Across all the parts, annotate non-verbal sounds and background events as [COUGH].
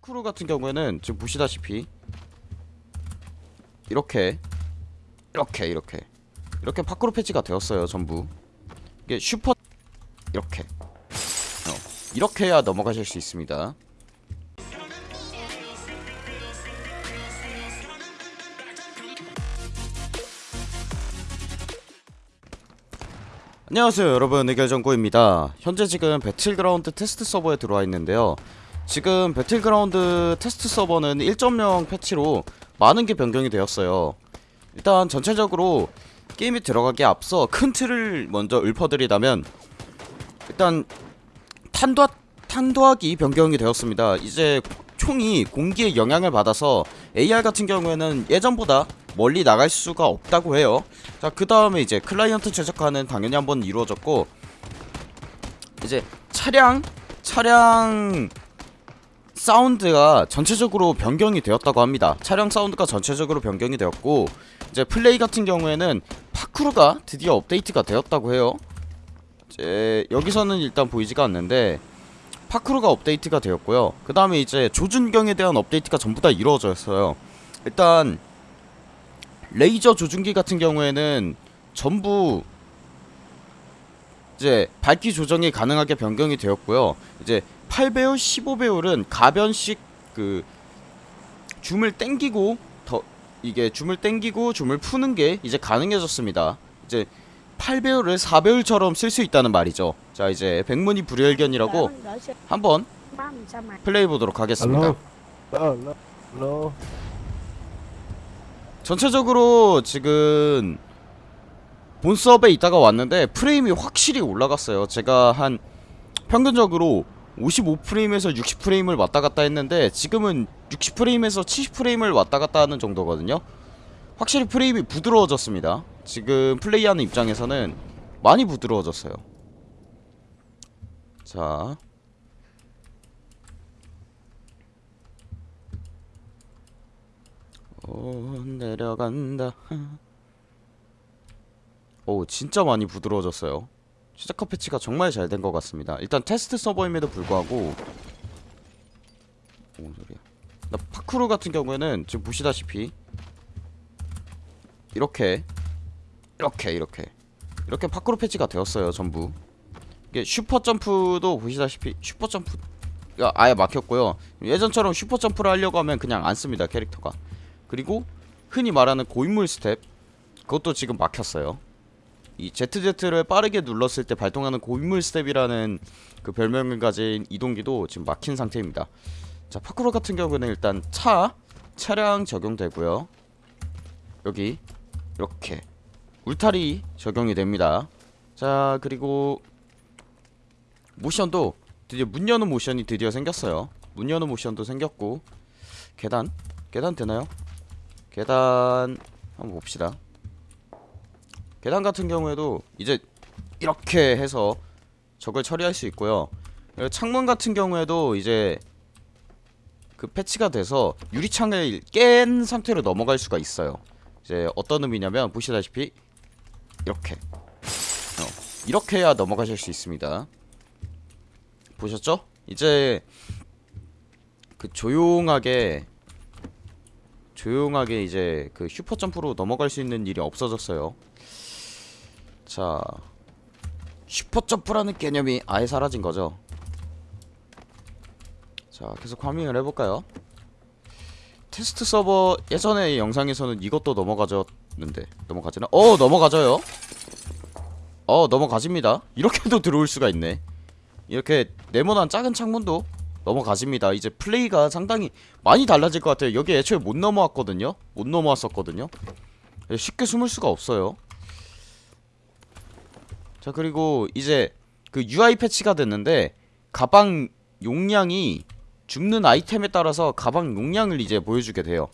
파크로 같은 경우에는 지금 보시다시피 이렇게 이렇게 이렇게 이렇게 파크로 패치가 되었어요 전부. 이게 슈퍼 이렇게. 어, 이렇게 해야 넘어가실 수 있습니다. 안녕하세요 여러분. 의결정구입니다. 현재 지금 배틀그라운드 테스트 서버에 들어와 있는데요 지금 배틀그라운드 테스트 서버는 1.0 패치로 많은 게 변경이 되었어요. 일단 전체적으로 게임에 들어가기에 앞서 큰 틀을 먼저 읊어드리자면 일단 탄도학, 탄도학이 변경이 되었습니다. 이제 총이 공기의 영향을 받아서 AR 같은 경우에는 예전보다 멀리 나갈 수가 없다고 해요. 자 그 다음에 이제 클라이언트 최적화는 당연히 한번 이루어졌고 이제 차량 차량 사운드가 전체적으로 변경이 되었다고 합니다. 차량 사운드가 전체적으로 변경이 되었고 이제 플레이 같은 경우에는 parkour가 드디어 업데이트가 되었다고 해요. 이제 여기서는 일단 보이지가 않는데 parkour가 업데이트가 되었고요. 그 다음에 이제 조준경에 대한 업데이트가 전부 다 이루어졌어요. 일단 레이저 조준기 같은 경우에는 전부 이제 밝기 조정이 가능하게 변경이 되었고요. 이제 8배율, 15배율은 가변식 그 줌을 땡기고 더 이게 줌을 땡기고 줌을 푸는 게 이제 가능해졌습니다. 이제 8배율을 4배율처럼 쓸 수 있다는 말이죠. 자 이제 백문이 불여일견이라고 한번 플레이 보도록 하겠습니다. Hello. 전체적으로 지금 본 수업에 있다가 왔는데 프레임이 확실히 올라갔어요. 제가 한 평균적으로 55프레임에서 60프레임을 왔다 갔다 했는데 지금은 60프레임에서 70프레임을 왔다 갔다 하는 정도거든요 확실히 프레임이 부드러워졌습니다 지금 플레이하는 입장에서는 많이 부드러워졌어요 자 어, 내려간다. 오, 진짜 많이 부드러워졌어요. 최적화 패치가 정말 잘 된 것 같습니다. 일단 테스트 서버임에도 불구하고 뭔 소리야? 나 파크루 같은 경우에는 지금 보시다시피 이렇게 이렇게 이렇게 이렇게 파크루 패치가 되었어요, 전부. 이게 슈퍼 점프도 보시다시피 슈퍼 점프가 아예 막혔고요. 예전처럼 슈퍼 점프를 하려고 하면 그냥 앉습니다, 캐릭터가. 그리고 흔히 말하는 고인물 스텝 그것도 지금 막혔어요 이 ZZ를 빠르게 눌렀을 때 발동하는 고인물 스텝이라는 그 별명을 가진 이동기도 지금 막힌 상태입니다. 자 파크로 같은 경우는 일단 차 차량 적용되고요. 여기 이렇게 울타리 적용이 됩니다. 자 그리고 모션도 드디어 문 여는 모션이 드디어 생겼어요. 문 여는 모션도 생겼고 계단? 계단 되나요? 계단 한번 봅시다 계단 같은 경우에도 이제 이렇게 해서 적을 처리할 수 있고요 창문 같은 경우에도 이제 그 패치가 돼서 유리창을 깬 상태로 넘어갈 수가 있어요 이제 어떤 의미냐면 보시다시피 이렇게 어, 이렇게 해야 넘어가실 수 있습니다 보셨죠? 이제 그 조용하게 조용하게 이제 그 슈퍼 점프로 넘어갈 수 있는 일이 없어졌어요. 자, 슈퍼 점프라는 개념이 아예 사라진 거죠. 자, 계속 farming을 해볼까요? 테스트 서버 예전의 영상에서는 이것도 넘어가졌는데 넘어가지나? 어 넘어가져요. 어 넘어가집니다. 이렇게도 [LAUGHS] 들어올 수가 있네. 이렇게 네모난 작은 창문도 넘어가집니다 이제 플레이가 상당히 많이 달라질 것 같아요 여기 애초에 못 넘어왔거든요 못 넘어왔었거든요 쉽게 숨을 수가 없어요 자 그리고 이제 그 UI 패치가 됐는데 가방 용량이 죽는 아이템에 따라서 가방 용량을 이제 보여주게 돼요.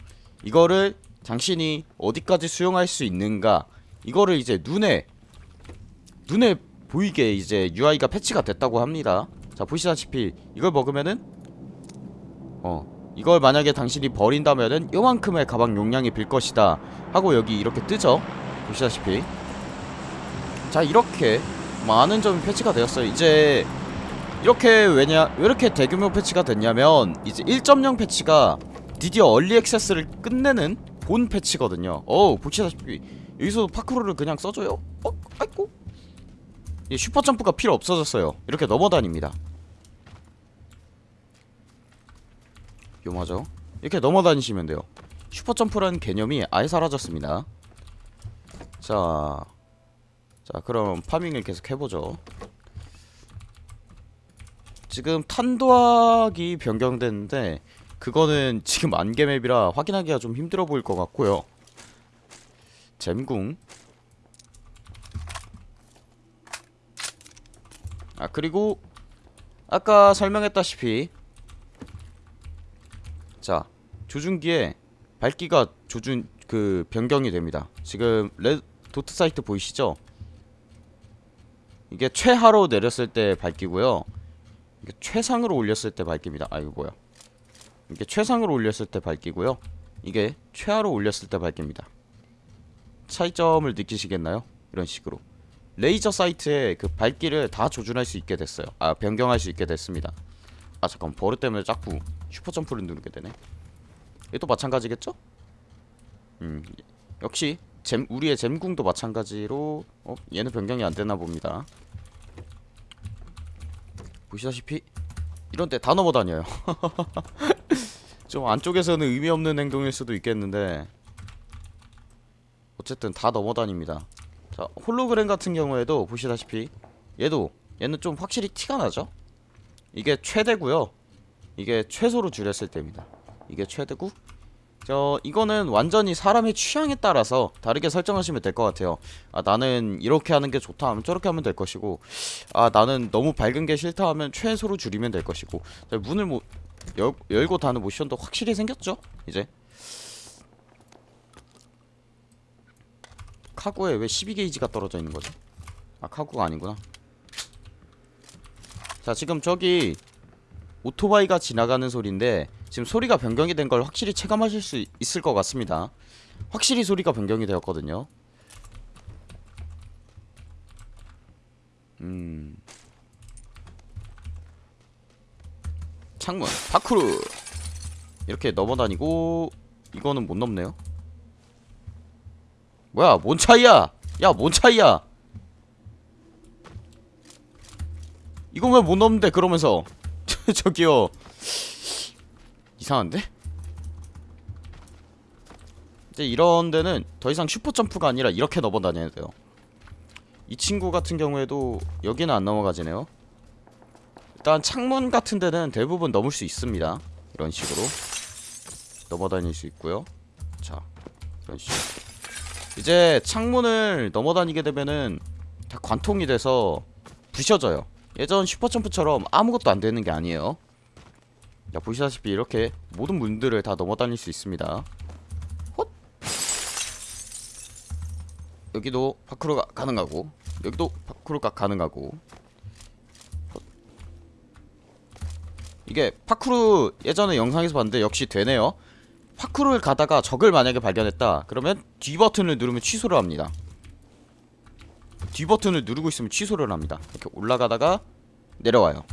이거를 당신이 어디까지 수용할 수 있는가 이거를 이제 눈에 눈에 보이게 이제 UI가 패치가 됐다고 합니다. 자 보시다시피 이걸 먹으면은 어 이걸 만약에 당신이 버린다면은 요만큼의 가방 용량이 빌 것이다 하고 여기 이렇게 뜨죠? 보시다시피 자 이렇게 많은 점이 패치가 되었어요 이제 이렇게 왜냐 왜 이렇게 대규모 패치가 됐냐면 이제 1.0 패치가 드디어 early access를 끝내는 본 패치거든요. 어우 보시다시피 여기서 parkour를 그냥 써줘요? 어? 아이고 이 슈퍼 점프가 필요 없어졌어요. 이렇게 넘어다닙니다. 요마죠? 이렇게 넘어다니시면 돼요. 슈퍼 점프라는 개념이 아예 사라졌습니다. 자, 자 그럼 farming을 계속 해보죠. 지금 탄도학이 변경됐는데 그거는 지금 안개맵이라 확인하기가 좀 힘들어 보일 것 같고요. 잼궁 아 그리고 아까 설명했다시피 자 조준기에 밝기가 조준 그 변경이 됩니다. 지금 레 도트 사이트 보이시죠? 이게 최하로 내렸을 때 밝기고요. 이게 최상으로 올렸을 때 밝기입니다. 아 이거 뭐야? 이게 최상으로 올렸을 때 밝기고요. 이게 최하로 올렸을 때 밝기입니다. 차이점을 느끼시겠나요? 이런 식으로 레이저 사이트에 그 밝기를 다 조준할 수 있게 됐어요. 아 변경할 수 있게 됐습니다. 아 잠깐 버릇 때문에 자꾸 슈퍼 점프를 누르게 되네. 얘도 마찬가지겠죠? 음 역시 잼 우리의 잼궁도 마찬가지로 어 얘는 변경이 안 되나 봅니다. 보시다시피 이런 데 다 넘어다녀요. [LAUGHS] 좀 안쪽에서는 의미 없는 행동일 수도 있겠는데 어쨌든 다 넘어다닙니다. 자 홀로그램 같은 경우에도 보시다시피 얘도 얘는 좀 확실히 티가 나죠? 이게 최대고요. 이게 최소로 줄였을 때입니다. 이게 최대고 저 이거는 완전히 사람의 취향에 따라서 다르게 설정하시면 될 것 같아요. 아 나는 이렇게 하는 게 좋다 하면 저렇게 하면 될 것이고 아 나는 너무 밝은 게 싫다 하면 최소로 줄이면 될 것이고 자, 문을 뭐 열, 열고 닫는 모션도 확실히 생겼죠? 이제 카구에 왜 12게이지가 떨어져 있는 거지? 아 카구가 아니구나. 자 지금 저기 오토바이가 지나가는 소리인데 지금 소리가 변경이 된 걸 확실히 체감하실 수 있을 것 같습니다. 확실히 소리가 변경이 되었거든요. 음. 창문 파쿠르 이렇게 넘어다니고 이거는 못 넘네요. 뭐야 뭔 차이야? 야 뭔 차이야? 이건 왜 못 넘는데 그러면서 [LAUGHS] 저기요 이상한데? 이제 이런 데는 더 이상 슈퍼 점프가 아니라 이렇게 넘어다녀야 돼요. 이 친구 같은 경우에도 여기는 안 넘어가지네요. 일단 창문 같은 데는 대부분 넘을 수 있습니다. 이런 식으로 넘어다닐 수 있고요. 자, 이런 식으로. 이제 창문을 넘어다니게 되면은 다 관통이 돼서 부셔져요. 예전 슈퍼 점프처럼 아무것도 안 되는 게 아니에요. 자 보시다시피 이렇게 모든 문들을 다 넘어다닐 수 있습니다. 헛! 여기도 파크로가 가능하고 여기도 파크로가 가능하고. 헛. 이게 파크로 예전에 영상에서 봤는데 역시 되네요. 파크로를 가다가 적을 만약에 발견했다. 그러면 D 버튼을 누르면 취소를 합니다 D 버튼을 누르고 있으면 취소를 합니다. 이렇게 올라가다가 내려와요.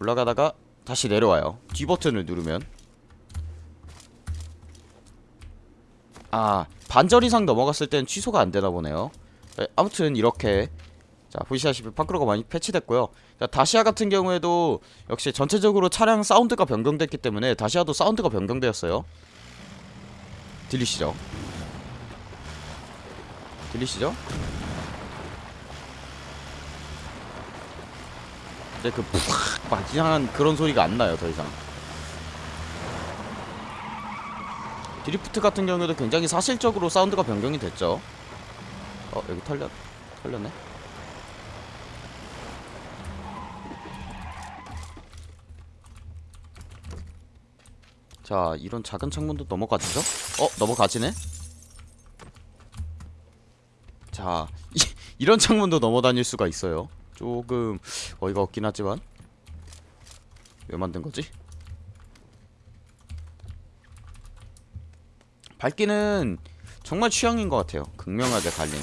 올라가다가 다시 내려와요. D 버튼을 누르면. 아 반절 이상 넘어갔을 땐 취소가 안 되나 보네요. 네, 아무튼 이렇게. 자 보시다시피 파크로가 많이 패치됐고요. 자, 다시아 같은 경우에도 역시 전체적으로 차량 사운드가 변경됐기 때문에 다시아도 사운드가 변경되었어요. 들리시죠? 들리시죠? 이제 그팍막 이상한 그런 소리가 안 나요 더 이상. 드리프트 같은 경우에도 굉장히 사실적으로 사운드가 변경이 됐죠. 어 여기 털렸 털렸네. 자 이런 작은 창문도 넘어가지죠? 어 넘어가지네? 자 이, [LAUGHS] 이런 창문도 넘어다닐 수가 있어요 조금 어이가 없긴 하지만 왜 만든 거지? 밝기는 정말 취향인 것 같아요. 극명하게 갈리는.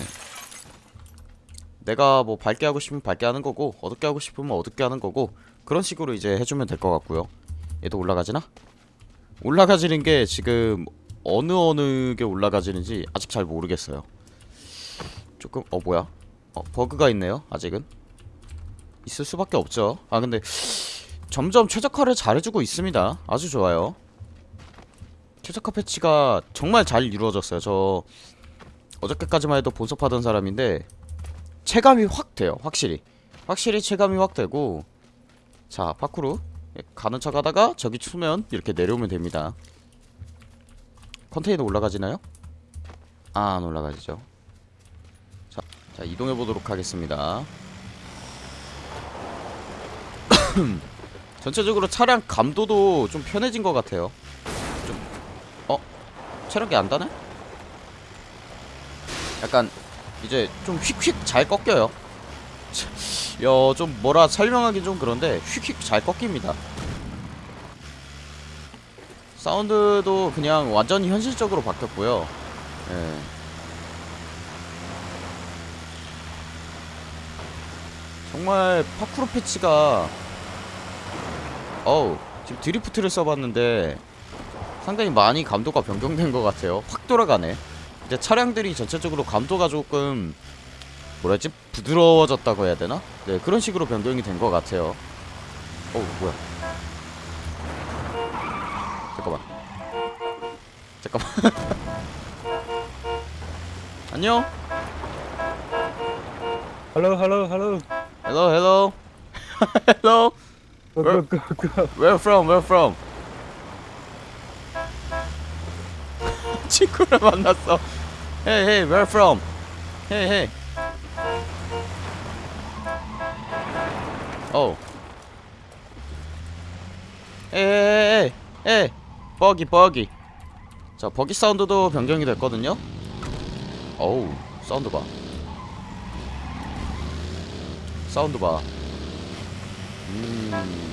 내가 뭐 밝게 하고 싶으면 밝게 하는 거고 어둡게 하고 싶으면 어둡게 하는 거고 그런 식으로 이제 해주면 될 것 같고요 얘도 올라가지나? 올라가지는 게 지금 어느 어느 게 올라가지는지 아직 잘 모르겠어요 조금 어 뭐야 어 버그가 있네요 아직은 있을 수밖에 없죠. 아 근데 점점 최적화를 잘해주고 있습니다. 아주 좋아요. 최적화 패치가 정말 잘 이루어졌어요. 저 어저께까지만 해도 본섭하던 사람인데 체감이 확 돼요 확실히. 확실히 체감이 확 되고 자 파쿠르. 예, 가는 척 하다가 저기 추면 이렇게 내려오면 됩니다. 컨테이너 올라가지나요? 아, 안 올라가지죠. 자, 자 이동해 보도록 하겠습니다 [CLEARS THROAT] 전체적으로 차량 감도도 좀 편해진 것 같아요 좀 어? 체력이 안 다네? 약간 이제 좀 휙휙 잘 꺾여요 [LAUGHS] 야, 좀 뭐라 설명하기 좀 그런데 휙휙 잘 꺾입니다. 사운드도 그냥 완전히 현실적으로 바뀌었고요. 예. 정말 파쿠르 패치가 어우 지금 드리프트를 써봤는데 상당히 많이 감도가 변경된 것 같아요. 확 돌아가네. 이제 차량들이 전체적으로 감도가 조금 뭐라지 부드러워졌다고 해야 되나? 네 그런 식으로 변경이 된 것 같아요. 어우 뭐야? 잠깐만. 잠깐만. [LAUGHS] 안녕. Hello, hello, hello. Hello, hello. [LAUGHS] hello. Go, Where- go, go, go. Where from? Where from? 친구를 만났어. Hey, hey, where from? Hey, hey. Oh. Hey, hey, hey, hey. buggy, buggy. 자, buggy 사운드도 변경이 됐거든요. 어우, 사운드 봐. 사운드 봐. 음.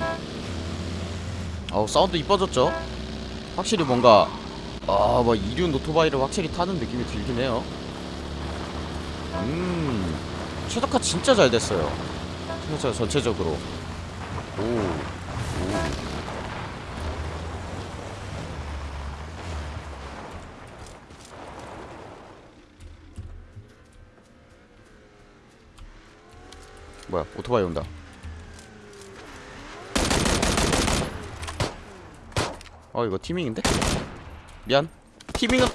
어우 사운드 이뻐졌죠? 확실히 뭔가 아뭐 이륜 오토바이를 확실히 타는 느낌이 들긴 해요 음 최적화 진짜 잘 됐어요 진짜 전체적으로 오, 오. 뭐야 오토바이 온다 어 이거 티밍인데? 미안. 티밍은?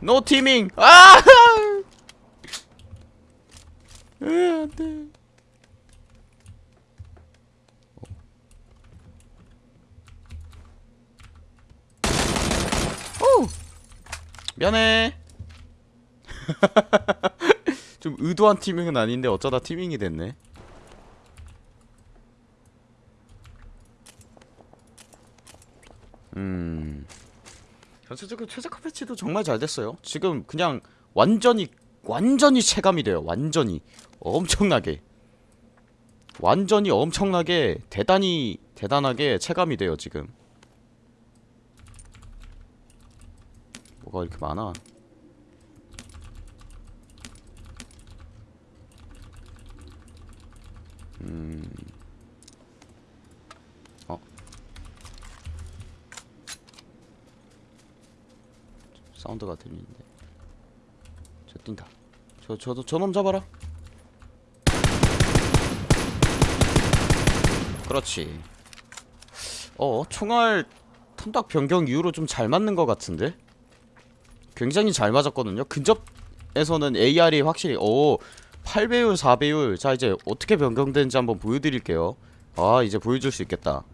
노 티밍! 아! [LAUGHS] 으, 안돼. 오! 미안해. [LAUGHS] 좀 의도한 티밍은 아닌데 어쩌다 티밍이 됐네 전체적으로 최적화 패치도 정말 잘 됐어요. 지금 그냥 완전히 완전히 체감이 돼요. 완전히 엄청나게 완전히 엄청나게 대단히 대단하게 체감이 돼요. 지금 뭐가 이렇게 많아? 음. 어. 사운드가 들리는데. 저 뛴다. 저 저도 저놈 잡아라. 그렇지. 어 총알 탐닥 변경 이후로 좀 잘 맞는 것 같은데? 굉장히 잘 맞았거든요. 근접에서는 AR이 확실히 오 8배율 4배율. 자 이제 어떻게 변경되는지 한번 보여드릴게요. 아 이제 보여줄 수 있겠다.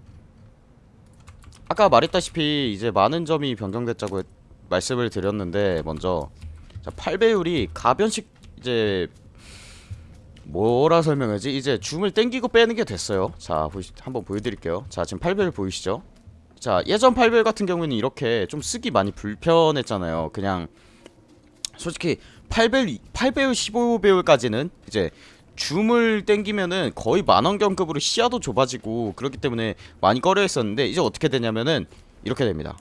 아까 말했다시피 이제 많은 점이 변경됐다고 했- 말씀을 드렸는데 먼저 자 8배율이 가변식 이제 뭐라 설명하지? 이제 줌을 땡기고 빼는 게 됐어요. 자 보시, 한번 보여드릴게요. 자 지금 8배율 보이시죠? 자 예전 8배율 같은 경우에는 이렇게 좀 쓰기 많이 불편했잖아요. 그냥 솔직히 8배율 8배율 15배율까지는 이제 줌을 땡기면은 거의 만원경급으로 시야도 좁아지고 그렇기 때문에 많이 꺼려 했었는데 이제 어떻게 되냐면은 이렇게 됩니다.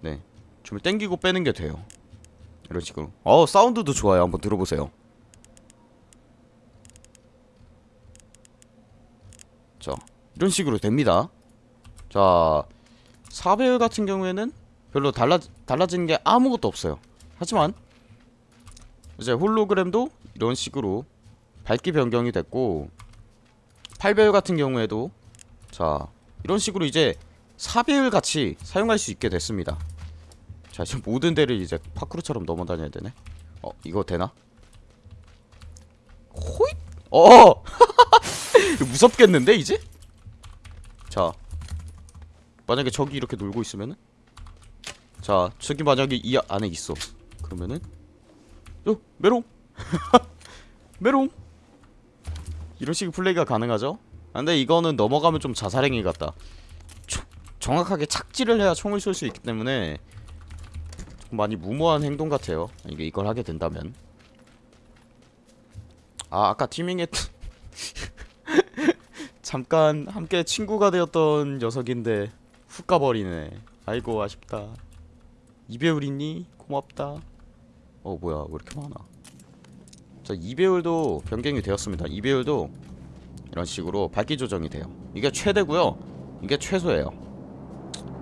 네 좀 땡기고 빼는 게 돼요. 이런 식으로. 어 사운드도 좋아요. 한번 들어보세요. 자 이런 식으로 됩니다. 자 사배율 같은 경우에는 별로 달라, 달라지는 게 아무것도 없어요. 하지만 이제 홀로그램도 이런 식으로 밝기 변경이 됐고 8배율 같은 경우에도 자 이런 식으로 이제 4배율 같이 사용할 수 있게 됐습니다. 자 지금 모든 데를 이제 파크루처럼 넘어다녀야 되네. 어 이거 되나? 호잇! 어! [LAUGHS] 무섭겠는데 이제? 자 만약에 저기 이렇게 놀고 있으면은? 자 저기 만약에 이 안에 있어. 그러면은? 요 메롱! [LAUGHS] 메롱! 이런 식의 플레이가 가능하죠? 아, 근데 이거는 넘어가면 좀 자살행위 같다. 초, 정확하게 착지를 해야 총을 쏠 수 있기 때문에 좀 많이 무모한 행동 같아요. 이게 이걸 하게 된다면. 아 아까 티밍했 [LAUGHS] 잠깐 함께 친구가 되었던 녀석인데 훅 가버리네. 아이고 아쉽다. 이배율 있니? 고맙다. 어 뭐야 왜 이렇게 많아? 자 이배율도 변경이 되었습니다. 이배율도 이런 식으로 밝기 조정이 돼요. 이게 최대고요. 이게 최소예요.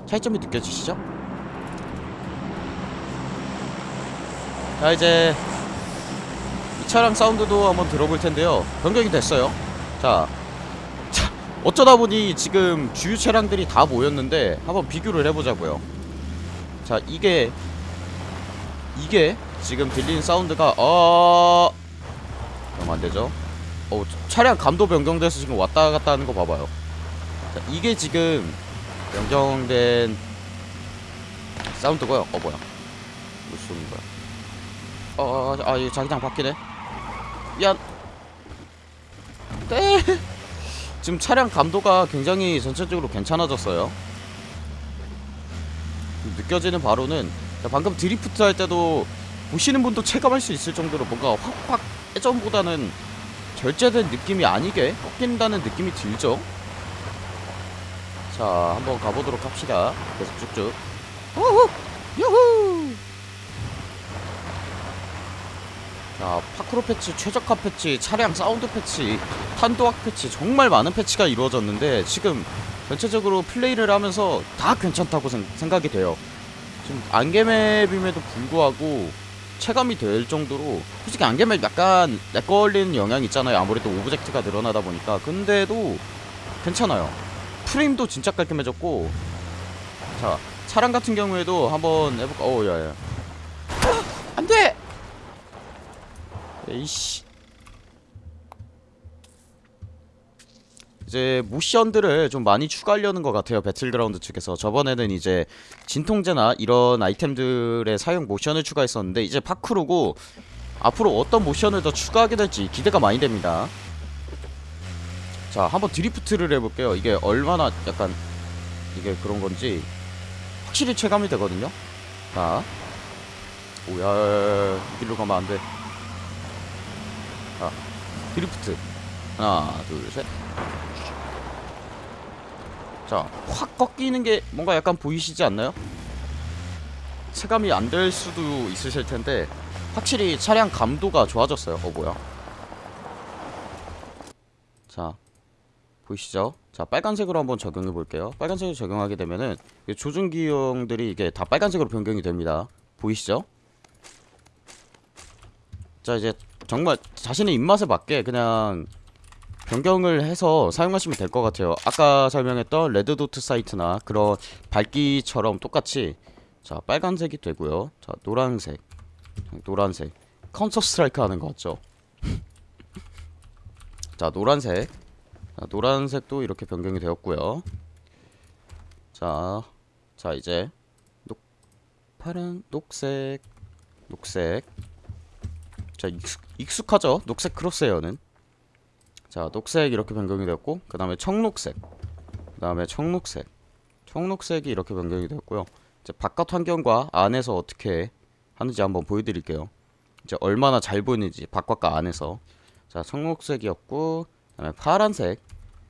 차이점이 느껴지시죠? 자 이제 이 차량 사운드도 한번 들어볼 텐데요. 변경이 됐어요. 자, 자 어쩌다 보니 지금 주유 차량들이 다 모였는데 한번 비교를 해보자고요. 자 이게 이게 지금 들리는 사운드가 어 그럼 안되죠. 어 차량 감도 변경돼서 지금 왔다 갔다 하는 거 봐봐요. 자 이게 지금 변경된 사운드고요. 어 뭐야. 뭐 쏘는 거야 어아 아, 이거 자기장 바뀌네. 미안 네. [LAUGHS] 지금 차량 감도가 굉장히 전체적으로 괜찮아졌어요. 느껴지는 바로는 자, 방금 드리프트 할 때도 보시는 분도 체감할 수 있을 정도로 뭔가 확확 예전보다는 절제된 느낌이 아니게 꺾인다는 느낌이 들죠. 자 한번 가보도록 합시다. 계속 쭉쭉. 우후! 유후 자 파크로 패치 최적화 패치 차량 사운드 패치 탄도학 패치 정말 많은 패치가 이루어졌는데 지금 전체적으로 플레이를 하면서 다 괜찮다고 생, 생각이 돼요. 지금 안개map임에도 불구하고 체감이 될 정도로 솔직히 안개map 약간 lag 걸리는 영향이 있잖아요. 아무래도 object가 늘어나다 보니까. 근데도 괜찮아요. 프레임도 진짜 깔끔해졌고 자 차량 같은 경우에도 한번 해볼까? 어우 야야 안돼 에이씨. 이제 모션들을 좀 많이 추가하려는 것 같아요 배틀그라운드 측에서. 저번에는 이제 진통제나 이런 아이템들의 사용 모션을 추가했었는데 이제 파크로고 앞으로 어떤 모션을 더 추가하게 될지 기대가 많이 됩니다. 자 한번 드리프트를 해볼게요. 이게 얼마나 약간 이게 그런 건지 확실히 체감이 되거든요. 자 오야 이 길로 가면 안돼. 자 드리프트 하나 둘셋 자, 확 꺾이는 게 뭔가 약간 보이시지 않나요? 체감이 안 될 수도 있으실 텐데 확실히 차량 감도가 좋아졌어요. 어 뭐야? 자, 보이시죠? 자, 빨간색으로 한번 적용해 볼게요. 빨간색으로 적용하게 되면은 이 조준기형들이 이게 다 빨간색으로 변경이 됩니다. 보이시죠? 자, 이제 정말 자신의 입맛에 맞게 그냥 변경을 해서 사용하시면 될 것 같아요. 아까 설명했던 red dot sight나 그런 밝기처럼 똑같이 자 빨간색이 되고요. 자 노란색. 노란색. 카운터 스트라이크 하는 거 같죠? [LAUGHS] 자 노란색. 자, 노란색도 이렇게 변경이 되었고요. 자, 자 이제 녹 파란 녹색. 녹색 자 익숙, 익숙 하죠? 녹색 crosshair는. 자 녹색 이렇게 변경이 되었고 그 다음에 청록색. 그 다음에 청록색. 청록색이 이렇게 변경이 되었고요. 이제 바깥 환경과 안에서 어떻게 하는지 한번 보여드릴게요. 이제 얼마나 잘 보이는지 바깥과 안에서. 자 청록색이었고 그 다음에 파란색.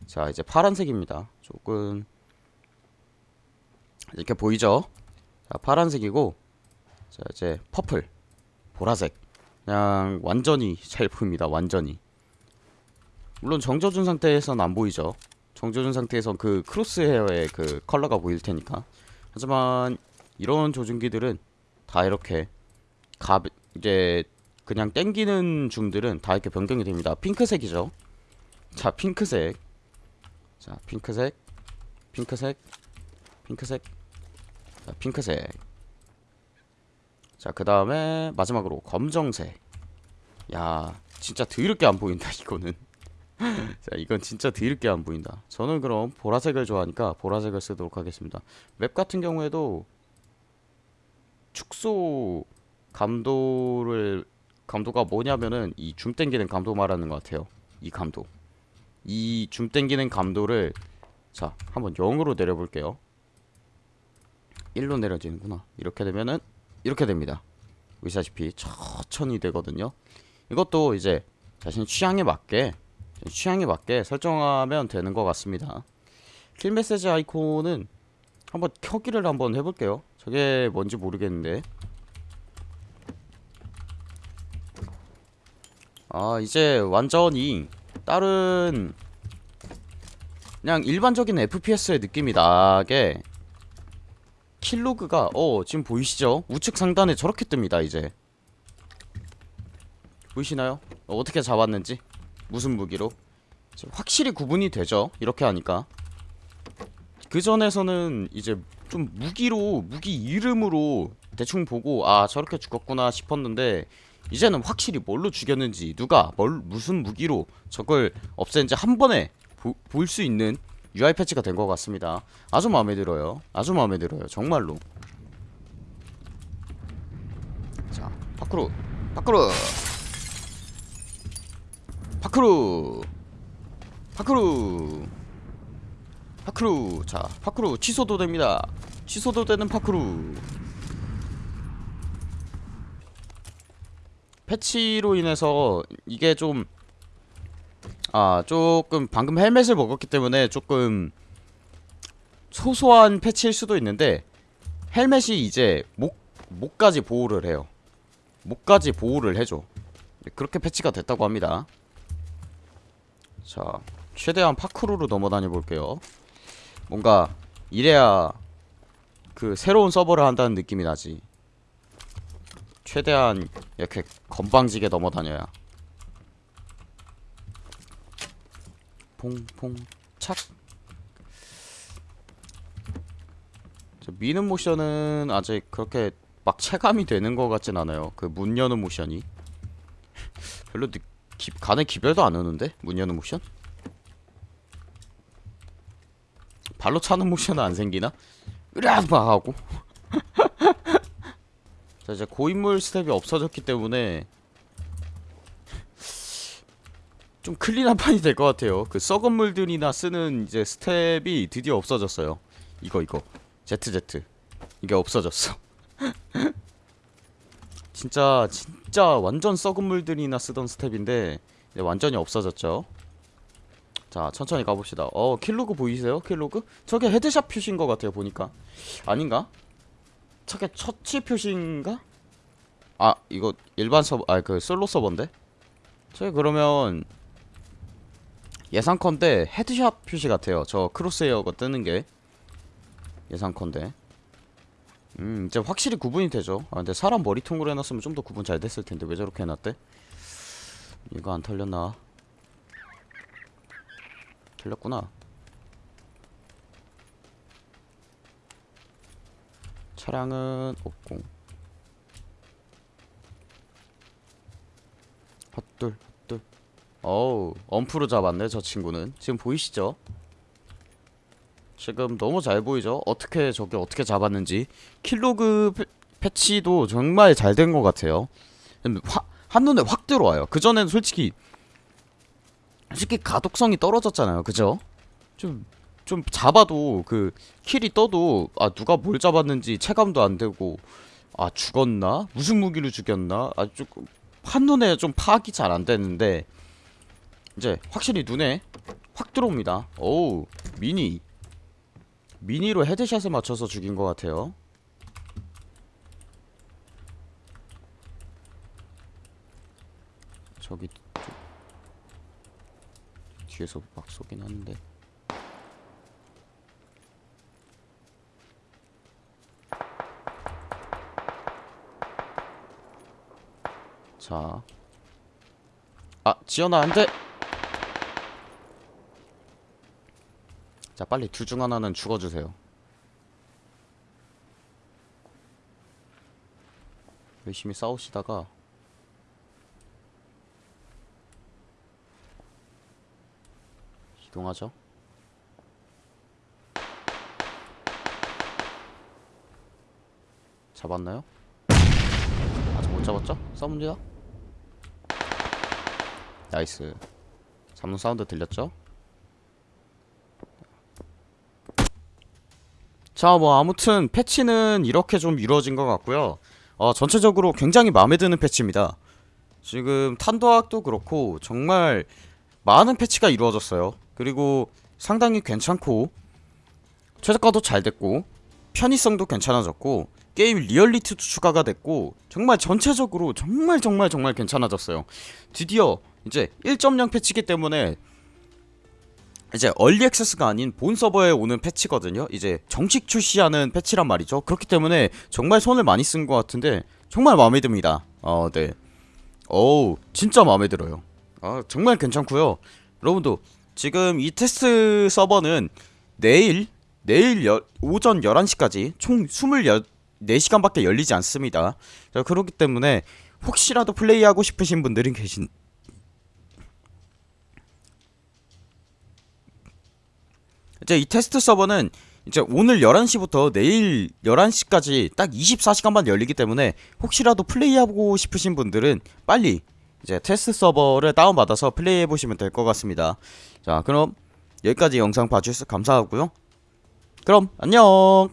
자 이제 파란색입니다. 조금 이렇게 보이죠? 자 파란색이고 자 이제 퍼플 보라색 그냥 완전히 잘 보입니다 완전히. 물론 정져준 상태에선 안 보이죠. 정조준 상태에선 그 크로스 헤어의 그 컬러가 보일 테니까. 하지만 이런 조준기들은 다 이렇게 가 이제 그냥 땡기는 줌들은 다 이렇게 변경이 됩니다. 핑크색이죠. 자 핑크색. 자 핑크색 핑크색 핑크색. 자 핑크색 자 그 다음에 마지막으로 검정색. 야 진짜 더럽게 안 보인다 이거는. [LAUGHS] 자 이건 진짜 더럽게 안 보인다. 저는 그럼 보라색을 좋아하니까 보라색을 쓰도록 하겠습니다. 맵 같은 경우에도 축소 감도를 감도가 뭐냐면은 이 줌 땡기는 감도 말하는 것 같아요. 이 감도. 이 줌 땡기는 감도를 자 한번 0으로 내려볼게요. 1로 내려지는구나. 이렇게 되면은 이렇게 됩니다. 보시다시피 천천히 되거든요. 이것도 이제 자신 취향에 맞게 취향에 맞게 설정하면 되는 것 같습니다. 킬 메시지 아이콘은 한번 켜기를 한번 해볼게요. 저게 뭔지 모르겠는데. 아 이제 완전히 다른 그냥 일반적인 FPS의 느낌이 나게 킬로그가 어 지금 보이시죠? 우측 상단에 저렇게 뜹니다 이제. 보이시나요? 어, 어떻게 잡았는지? 무슨 무기로? 확실히 구분이 되죠? 이렇게 하니까. 그 전에서는 이제 좀 무기로 무기 이름으로 대충 보고 아 저렇게 죽었구나 싶었는데 이제는 확실히 뭘로 죽였는지 누가 뭘 무슨 무기로 저걸 없앤지 한 번에 볼 수 있는 UI 패치가 된 것 같습니다. 아주 마음에 들어요. 아주 마음에 들어요. 정말로. 자 parkour. parkour. parkour. parkour. parkour. 자 파크루 취소도 됩니다. 취소도 되는 파크루. 패치로 인해서 이게 좀 아 조금 방금 헬멧을 먹었기 때문에 조금 소소한 패치일 수도 있는데 헬멧이 이제 목 목까지 보호를 해요. 목까지 보호를 해줘. 그렇게 패치가 됐다고 합니다. 자 최대한 파크루로 넘어다녀 볼게요. 뭔가 이래야 그 새로운 서버를 한다는 느낌이 나지. 최대한 이렇게 건방지게 넘어다녀야 퐁퐁 착. 저 미는 모션은 아직 그렇게 막 체감이 되는 것 같진 않아요. 그 문 여는 모션이. [LAUGHS] 별로 느, 기, 간에 기별도 안 오는데? 문 여는 모션? 발로 차는 모션은 안 생기나? 으락 막 하고. [LAUGHS] 자 이제 고인물 스텝이 없어졌기 때문에 좀 clean한 판이 될 것 같아요. 그 썩은 물들이나 쓰는 이제 스텝이 드디어 없어졌어요. 이거 이거. ZZ 이게 없어졌어. [LAUGHS] 진짜 진짜 완전 썩은 물들이나 쓰던 스텝인데 완전히 없어졌죠. 자 천천히 가봅시다. 어 kill log 보이세요? kill log? 저게 headshot 표시인 것 같아요 보니까. 아닌가? 저게 처치 표시인가? 아 이거 일반 서버 아 그 솔로 서버인데? 저게 그러면 예상컨대 headshot 표시 같아요. 저 crosshair가 뜨는 게 예상컨대. 음 이제 확실히 구분이 되죠. 아 근데 사람 머리통으로 해놨으면 좀 더 구분 잘 됐을 텐데 왜 저렇게 해놨대? 이거 안 털렸나? 털렸구나. 차량은 없고. 헛둘 헛둘 어우 엄프로 잡았네 저 친구는 지금 보이시죠? 지금 너무 잘 보이죠? 어떻게 저게 어떻게 잡았는지 킬로그 패, 패치도 정말 잘 된 것 같아요 화, 한눈에 확 들어와요 그전엔 솔직히 솔직히 가독성이 떨어졌잖아요 그죠? 좀, 좀 잡아도 그 킬이 떠도 아 누가 뭘 잡았는지 체감도 안 되고 아 죽었나? 무슨 무기로 죽였나? 아 조금 한눈에 좀 파악이 잘 안 되는데 이제 확실히 눈에 확 들어옵니다 오우 미니 미니로 헤드샷에 맞춰서 죽인 것 같아요 저기 뒤에서 막 쏘긴 하는데 자. 아, 지연아, 안 돼! 자, 빨리 둘 중 하나는 죽어주세요. 열심히 싸우시다가 이동하죠. 잡았나요? 아직 못 잡았죠? 싸웁니다. 나이스. 잡는 사운드 들렸죠? 자, 뭐 아무튼 패치는 이렇게 좀 이루어진 것 같고요. 어, 전체적으로 굉장히 마음에 드는 패치입니다. 지금 탄도학도 그렇고 정말 많은 패치가 이루어졌어요. 그리고 상당히 괜찮고 최적화도 잘 됐고 편의성도 괜찮아졌고 게임 리얼리티도 추가가 됐고 정말 전체적으로 정말 정말 정말 괜찮아졌어요. 드디어 이제 1.0 패치기 때문에 이제 얼리 액세스가 아닌 본 서버에 오는 패치거든요. 이제 정식 출시하는 패치란 말이죠. 그렇기 때문에 정말 손을 많이 쓴 것 같은데 정말 마음에 듭니다. 어, 네. 어우, 진짜 마음에 들어요. 아, 정말 괜찮고요. 여러분도 지금 이 테스트 서버는 내일 내일 여, 오전 11시까지 총 24시간밖에 열리지 않습니다. 자, 그렇기 때문에 혹시라도 플레이하고 싶으신 분들이 계신 이제 이 테스트 서버는 이제 오늘 11시부터 내일 11시까지 딱 24시간만 열리기 때문에 혹시라도 플레이하고 싶으신 분들은 빨리 이제 테스트 서버를 다운받아서 플레이해 보시면 될 것 같습니다. 자, 그럼 여기까지 영상 봐주셔서 감사하고요. 그럼 안녕.